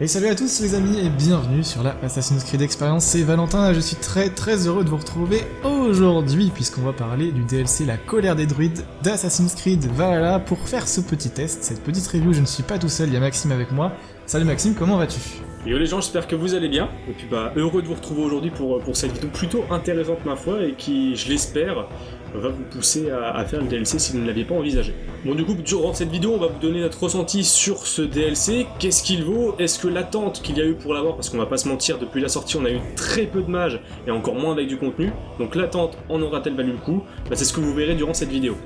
Et salut à tous les amis et bienvenue sur la Assassin's Creed Experience, c'est Valentin et je suis très très heureux de vous retrouver aujourd'hui puisqu'on va parler du DLC La colère des druides d'Assassin's Creed. Valhalla pour faire ce petit test, cette petite review, je ne suis pas tout seul, il y a Maxime avec moi. Salut Maxime, comment vas-tu? Yo les gens, j'espère que vous allez bien, et puis bah heureux de vous retrouver aujourd'hui pour, pour cette vidéo plutôt intéressante ma foi, et qui, je l'espère, va vous pousser à, faire le DLC si vous ne l'aviez pas envisagé. Bon du coup, durant cette vidéo, on va vous donner notre ressenti sur ce DLC, qu'est-ce qu'il vaut, est-ce que l'attente qu'il y a eu pour l'avoir, parce qu'on va pas se mentir, depuis la sortie on a eu très peu de mages, et encore moins avec du contenu, donc l'attente en aura-t-elle valu le coup? Bah, C'est ce que vous verrez durant cette vidéo.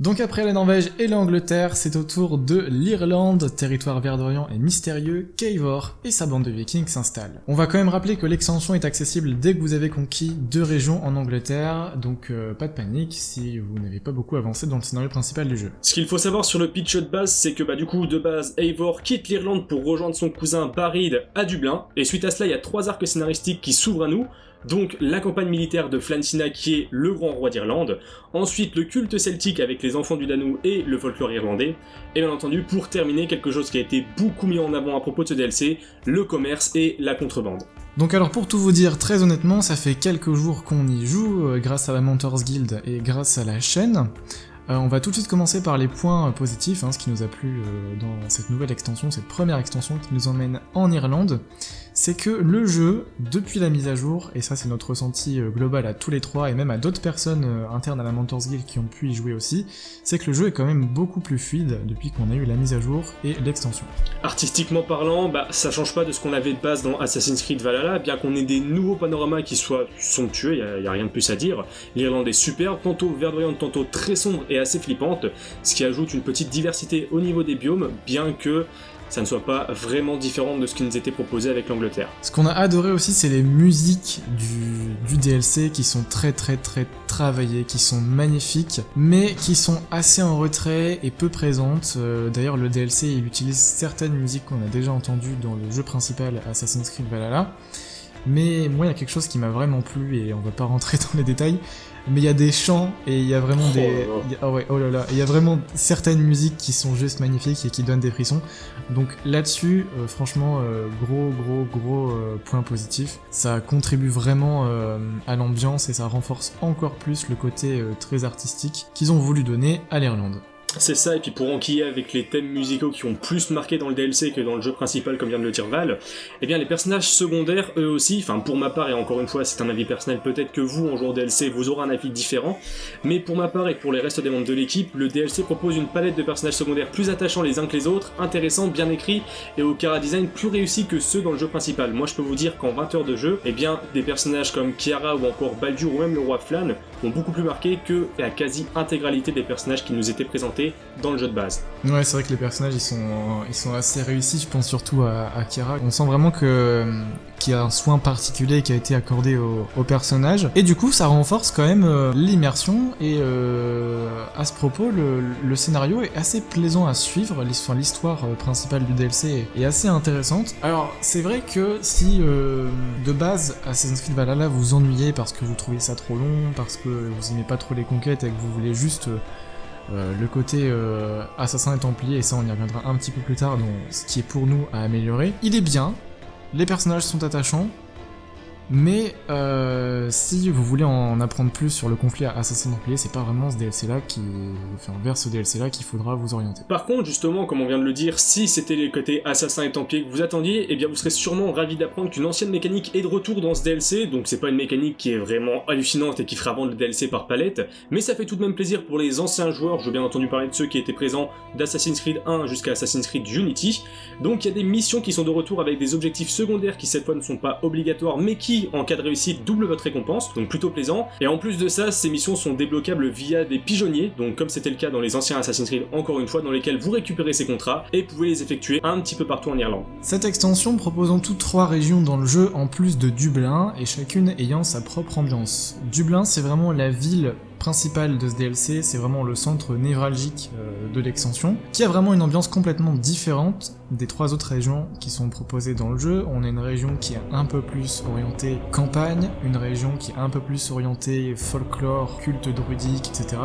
Donc après la Norvège et l'Angleterre, c'est au tour de l'Irlande, territoire verdoyant et mystérieux, qu'Eivor et sa bande de vikings s'installent. On va quand même rappeler que l'extension est accessible dès que vous avez conquis deux régions en Angleterre, donc euh, pas de panique si vous n'avez pas beaucoup avancé dans le scénario principal du jeu. Ce qu'il faut savoir sur le pitch de base, c'est que bah du coup, de base, Eivor quitte l'Irlande pour rejoindre son cousin Barid à Dublin, et suite à cela, il y a trois arcs scénaristiques qui s'ouvrent à nous, donc la campagne militaire de Flancina qui est le grand roi d'Irlande, ensuite le culte celtique avec les enfants du Danou et le folklore irlandais, et bien entendu pour terminer quelque chose qui a été beaucoup mis en avant à propos de ce DLC, le commerce et la contrebande. Donc alors pour tout vous dire très honnêtement, ça fait quelques jours qu'on y joue euh, grâce à la Mentors Guild et grâce à la chaîne. Euh, on va tout de suite commencer par les points euh, positifs, hein, ce qui nous a plu dans cette nouvelle extension, cette première extension qui nous emmène en Irlande c'est que le jeu, depuis la mise à jour, et ça c'est notre ressenti euh, global à tous les trois, et même à d'autres personnes euh, internes à la Mentors Guild qui ont pu y jouer aussi, c'est que le jeu est quand même beaucoup plus fluide depuis qu'on a eu la mise à jour et l'extension. Artistiquement parlant, bah, ça change pas de ce qu'on avait de base dans Assassin's Creed Valhalla, bien qu'on ait des nouveaux panoramas qui soient somptueux, il y, a rien de plus à dire. L'Irlande est superbe, tantôt verdoyante, tantôt très sombre et assez flippante, ce qui ajoute une petite diversité au niveau des biomes, bien que ça ne soit pas vraiment différent de ce qui nous était proposé avec l'Angleterre. Ce qu'on a adoré aussi, c'est les musiques du, DLC qui sont très très très travaillées, qui sont magnifiques, mais qui sont assez en retrait et peu présentes. Euh, d'ailleurs, le DLC, il utilise certaines musiques qu'on a déjà entendues dans le jeu principal Assassin's Creed Valhalla. Mais moi, il y a quelque chose qui m'a vraiment plu, et on va pas rentrer dans les détails, mais il y a des chants et il y a vraiment des oh ouais oh là là. Il y a vraiment certaines musiques qui sont juste magnifiques et qui donnent des frissons. Donc là-dessus euh, franchement euh, gros gros gros euh, point positif. Ça contribue vraiment à l'ambiance et ça renforce encore plus le côté très artistique qu'ils ont voulu donner à l'Irlande c'est ça, et puis pour enquiller avec les thèmes musicaux qui ont plus marqué dans le DLC que dans le jeu principal, comme vient de le dire Val, eh bien les personnages secondaires, eux aussi, enfin pour ma part, et encore une fois c'est un avis personnel, peut-être que vous, en jouant DLC, vous aurez un avis différent, mais pour ma part et pour les restes des membres de l'équipe, le DLC propose une palette de personnages secondaires plus attachants les uns que les autres, intéressants, bien écrits, et au cara design plus réussi que ceux dans le jeu principal. Moi je peux vous dire qu'en 20 heures de jeu, eh bien des personnages comme Kiara ou encore Baldur ou même le roi Flan ont beaucoup plus marqué que la quasi-intégralité des personnages qui nous étaient présentés dans le jeu de base. Ouais, c'est vrai que les personnages ils sont, ils sont assez réussis, je pense surtout à, Kira. On sent vraiment que qu'il y a un soin particulier qui a été accordé au, au personnage. Et du coup, ça renforce quand même euh, l'immersion. Et euh, à ce propos, le, le, scénario est assez plaisant à suivre. L'histoire euh, principale du DLC est assez intéressante. Alors, c'est vrai que si de base Assassin's Creed Valhalla vous ennuyez parce que vous trouvez ça trop long, parce que vous aimez pas trop les conquêtes et que vous voulez juste euh, le côté euh, assassin et templier, et ça on y reviendra un petit peu plus tard, dans ce qui est pour nous à améliorer, il est bien, les personnages sont attachants, mais euh, si vous voulez en apprendre plus sur le conflit à Assassin Templier, c'est pas vraiment ce DLC là qui, enfin vers ce DLC là qu'il faudra vous orienter. Par contre, justement, comme on vient de le dire, si c'était les côtés Assassin et Templier que vous attendiez, eh bien vous serez sûrement ravi d'apprendre qu'une ancienne mécanique est de retour dans ce DLC, donc c'est pas une mécanique qui est vraiment hallucinante et qui fera vendre le DLC par palette, mais ça fait tout de même plaisir pour les anciens joueurs, veux bien entendu parler de ceux qui étaient présents d'Assassin's Creed 1 jusqu'à Assassin's Creed Unity, donc il y a des missions qui sont de retour avec des objectifs secondaires qui cette fois ne sont pas obligatoires mais qui en cas de réussite, double votre récompense, donc plutôt plaisant. Et en plus de ça, ces missions sont débloquables via des pigeonniers, donc comme c'était le cas dans les anciens Assassin's Creed, encore une fois, dans lesquels vous récupérez ces contrats et pouvez les effectuer un petit peu partout en Irlande. Cette extension propose en tout trois régions dans le jeu en plus de Dublin, et chacune ayant sa propre ambiance. Dublin, c'est vraiment la ville principale de ce DLC, c'est vraiment le centre névralgique euh, de l'extension, qui a vraiment une ambiance complètement différente des trois autres régions qui sont proposées dans le jeu. On a une région qui est un peu plus orientée campagne, une région qui est un peu plus orientée folklore, culte druidique, etc.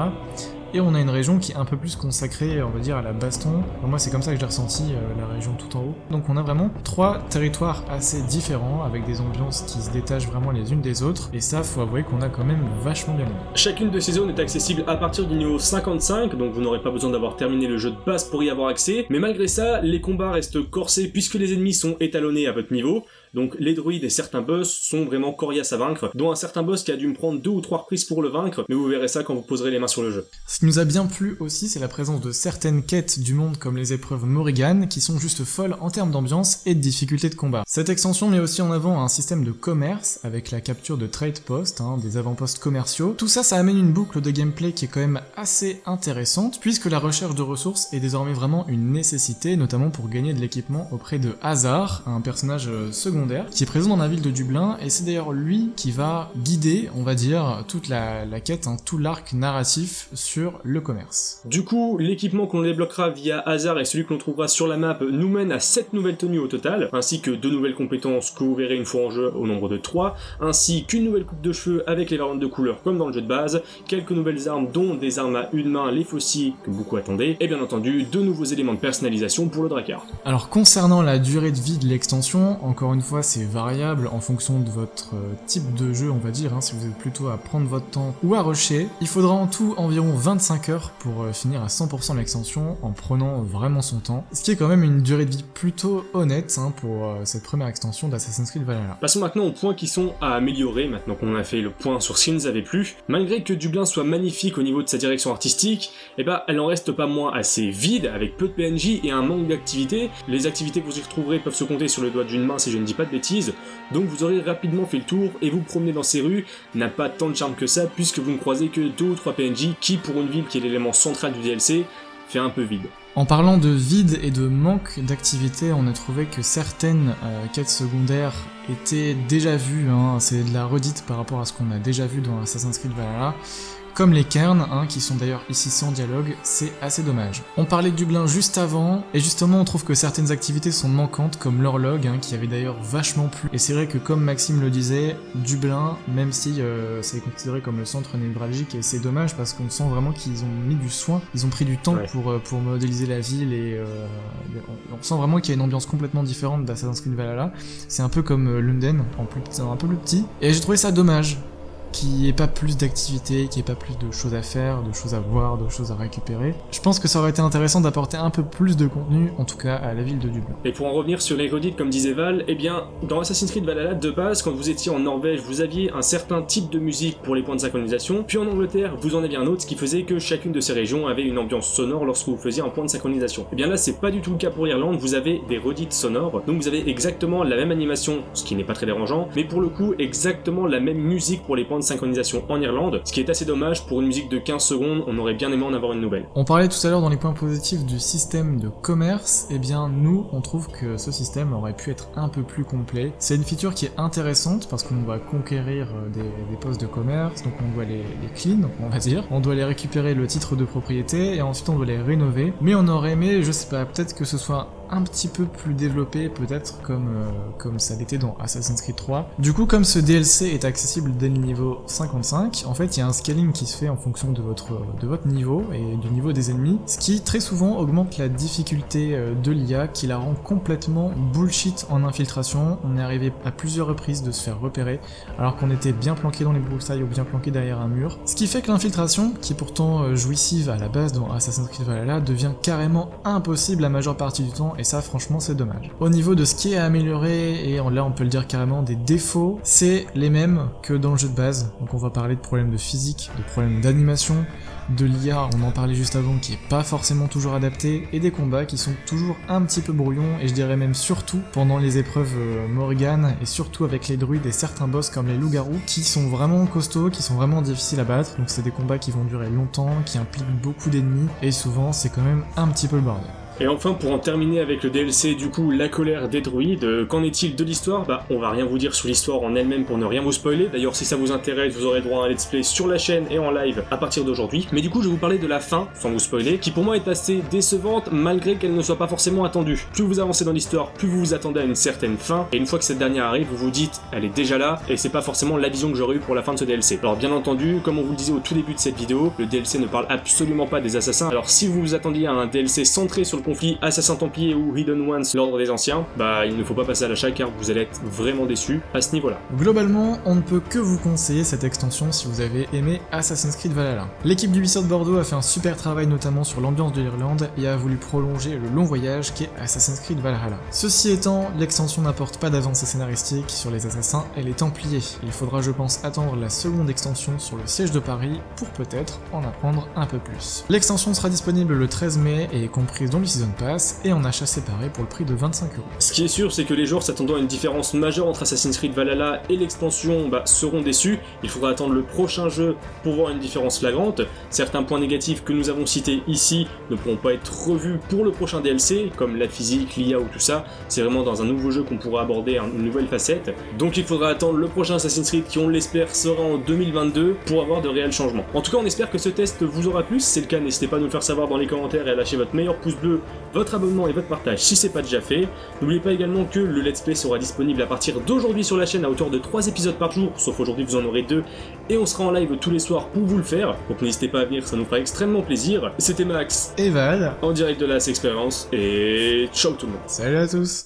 Et on a une région qui est un peu plus consacrée, on va dire, à la baston. moi, c'est comme ça que j'ai ressenti euh, la région tout en haut. Donc on a vraiment trois territoires assez différents, avec des ambiances qui se détachent vraiment les unes des autres. Et ça, faut avouer qu'on a quand même vachement bien aimé. Chacune de ces zones est accessible à partir du niveau 55, donc vous n'aurez pas besoin d'avoir terminé le jeu de base pour y avoir accès. Mais malgré ça, les combats restent corsés puisque les ennemis sont étalonnés à votre niveau. Donc les druides et certains boss sont vraiment coriaces à vaincre, dont un certain boss qui a dû me prendre deux ou trois reprises pour le vaincre, mais vous verrez ça quand vous poserez les mains sur le jeu. Ce qui nous a bien plu aussi, c'est la présence de certaines quêtes du monde comme les épreuves Morrigan, qui sont juste folles en termes d'ambiance et de difficulté de combat. Cette extension met aussi en avant un système de commerce, avec la capture de trade posts, hein, des avant-postes commerciaux. Tout ça, ça amène une boucle de gameplay qui est quand même assez intéressante, puisque la recherche de ressources est désormais vraiment une nécessité, notamment pour gagner de l'équipement auprès de Hazard, un personnage euh, secondaire qui est présent dans la ville de Dublin, et c'est d'ailleurs lui qui va guider, on va dire, toute la, quête, hein, tout l'arc narratif sur le commerce. Du coup, l'équipement qu'on débloquera via hasard et celui que l'on trouvera sur la map nous mène à 7 nouvelles tenues au total, ainsi que 2 nouvelles compétences que vous verrez une fois en jeu au nombre de 3, ainsi qu'une nouvelle coupe de cheveux avec les variantes de couleurs comme dans le jeu de base, quelques nouvelles armes dont des armes à une main, les faucilles que beaucoup attendaient, et bien entendu deux nouveaux éléments de personnalisation pour le Drakkar. Alors concernant la durée de vie de l'extension, encore une fois c'est variable en fonction de votre euh, type de jeu, on va dire, hein, si vous êtes plutôt à prendre votre temps ou à rusher. Il faudra en tout environ 25 heures pour euh, finir à 100% l'extension en prenant vraiment son temps, ce qui est quand même une durée de vie plutôt honnête hein, pour euh, cette première extension d'Assassin's Creed Valhalla. Passons maintenant aux points qui sont à améliorer, maintenant qu'on a fait le point sur ce qui nous avait plu. Malgré que Dublin soit magnifique au niveau de sa direction artistique, eh ben, elle en reste pas moins assez vide, avec peu de PNJ et un manque d'activités. Les activités que vous y retrouverez peuvent se compter sur le doigt d'une main si je ne dis pas de bêtises, donc vous aurez rapidement fait le tour et vous promener dans ces rues. N'a pas tant de charme que ça puisque vous ne croisez que 2 ou 3 PNJ qui pour une ville qui est l'élément central du DLC fait un peu vide. En parlant de vide et de manque d'activité, on a trouvé que certaines euh, quêtes secondaires étaient déjà vues, hein, c'est de la redite par rapport à ce qu'on a déjà vu dans Assassin's Creed Valhalla, comme les cairns, hein, qui sont d'ailleurs ici sans dialogue, c'est assez dommage. On parlait de Dublin juste avant, et justement on trouve que certaines activités sont manquantes, comme l'horloge, hein, qui avait d'ailleurs vachement plu. Et c'est vrai que comme Maxime le disait, Dublin, même si euh, c'est considéré comme le centre névralgique, et c'est dommage parce qu'on sent vraiment qu'ils ont mis du soin, ils ont pris du temps pour, euh, pour modéliser la ville, et euh, on, sent vraiment qu'il y a une ambiance complètement différente d'Assassin's Creed Valhalla. C'est un peu comme London, en plus, un peu plus petit, et j'ai trouvé ça dommage qu'il n'y ait pas plus d'activités, qu'il n'y ait pas plus de choses à faire, de choses à voir, de choses à récupérer. Je pense que ça aurait été intéressant d'apporter un peu plus de contenu, en tout cas à la ville de Dublin. Et pour en revenir sur les redites, comme disait Val, eh bien, dans Assassin's Creed Valhalla, de base, quand vous étiez en Norvège, vous aviez un certain type de musique pour les points de synchronisation, puis en Angleterre, vous en aviez un autre, ce qui faisait que chacune de ces régions avait une ambiance sonore lorsque vous faisiez un point de synchronisation. Et eh bien là, c'est pas du tout le cas pour l'Irlande, vous avez des redites sonores, donc vous avez exactement la même animation, ce qui n'est pas très dérangeant, mais pour le coup, exactement la même musique pour les points de synchronisation en Irlande, ce qui est assez dommage pour une musique de 15 secondes, on aurait bien aimé en avoir une nouvelle. On parlait tout à l'heure dans les points positifs du système de commerce, et eh bien nous on trouve que ce système aurait pu être un peu plus complet. C'est une feature qui est intéressante parce qu'on va conquérir euh, des, postes de commerce, donc on doit les, les clean, on va dire, on doit les récupérer le titre de propriété et ensuite on doit les rénover, mais on aurait aimé, je sais pas, peut-être que ce soit un petit peu plus développé peut-être comme, euh, comme ça l'était dans Assassin's Creed 3. Du coup comme ce DLC est accessible dès le niveau 55, en fait il y a un scaling qui se fait en fonction de votre, de votre niveau et du niveau des ennemis, ce qui très souvent augmente la difficulté euh, de l'IA qui la rend complètement bullshit en infiltration. On est arrivé à plusieurs reprises de se faire repérer alors qu'on était bien planqué dans les broussailles ou bien planqué derrière un mur. Ce qui fait que l'infiltration, qui est pourtant euh, jouissive à la base dans Assassin's Creed Valhalla, devient carrément impossible la majeure partie du temps et ça franchement c'est dommage. Au niveau de ce qui est amélioré, et là on peut le dire carrément des défauts, c'est les mêmes que dans le jeu de base, donc on va parler de problèmes de physique, de problèmes d'animation, de l'IA, on en parlait juste avant, qui est pas forcément toujours adapté, et des combats qui sont toujours un petit peu brouillons, et je dirais même surtout pendant les épreuves euh, Morrigan, et surtout avec les druides et certains boss comme les loups-garous, qui sont vraiment costauds, qui sont vraiment difficiles à battre, donc c'est des combats qui vont durer longtemps, qui impliquent beaucoup d'ennemis, et souvent c'est quand même un petit peu le bordel. Et enfin, pour en terminer avec le DLC, du coup, la colère des druides, euh, qu'en est-il de l'histoire? Bah, on va rien vous dire sur l'histoire en elle-même pour ne rien vous spoiler. D'ailleurs, si ça vous intéresse, vous aurez droit à un let's play sur la chaîne et en live à partir d'aujourd'hui. Mais du coup, je vais vous parler de la fin, sans vous spoiler, qui pour moi est assez décevante, malgré qu'elle ne soit pas forcément attendue. Plus vous avancez dans l'histoire, plus vous vous attendez à une certaine fin, et une fois que cette dernière arrive, vous vous dites, elle est déjà là, et c'est pas forcément la vision que j'aurais eu pour la fin de ce DLC. Alors bien entendu, comme on vous le disait au tout début de cette vidéo, le DLC ne parle absolument pas des assassins, alors si vous vous attendiez à un DLC centré sur le conflit assassin ou Hidden Ones, l'ordre des anciens, bah il ne faut pas passer à l'achat car vous allez être vraiment déçu à ce niveau-là. Globalement, on ne peut que vous conseiller cette extension si vous avez aimé Assassin's Creed Valhalla. L'équipe d'Ubisoft Bordeaux a fait un super travail notamment sur l'ambiance de l'Irlande et a voulu prolonger le long voyage qu'est Assassin's Creed Valhalla. Ceci étant, l'extension n'apporte pas d'avancée scénaristique sur les assassins et les Templiers. Il faudra je pense attendre la seconde extension sur le siège de Paris pour peut-être en apprendre un peu plus. L'extension sera disponible le 13 mai et est comprise dans le Season Pass et en achat séparé pour le prix de 25 euros. Ce qui est sûr, c'est que les joueurs s'attendant à une différence majeure entre Assassin's Creed Valhalla et l'extension bah, seront déçus. Il faudra attendre le prochain jeu pour voir une différence flagrante. Certains points négatifs que nous avons cités ici ne pourront pas être revus pour le prochain DLC, comme la physique, l'IA ou tout ça. C'est vraiment dans un nouveau jeu qu'on pourra aborder une nouvelle facette. Donc il faudra attendre le prochain Assassin's Creed qui, on l'espère, sera en 2022 pour avoir de réels changements. En tout cas, on espère que ce test vous aura plu. Si c'est le cas, n'hésitez pas à nous le faire savoir dans les commentaires et à lâcher votre meilleur pouce bleu, votre abonnement et votre partage si c'est pas déjà fait. N'oubliez pas également que le let's play sera disponible à partir d'aujourd'hui sur la chaîne à hauteur de 3 épisodes par jour, sauf aujourd'hui vous en aurez 2, et on sera en live tous les soirs pour vous le faire, donc n'hésitez pas à venir, ça nous fera extrêmement plaisir. C'était Max et Val en direct de la Experience, et ciao tout le monde. Salut à tous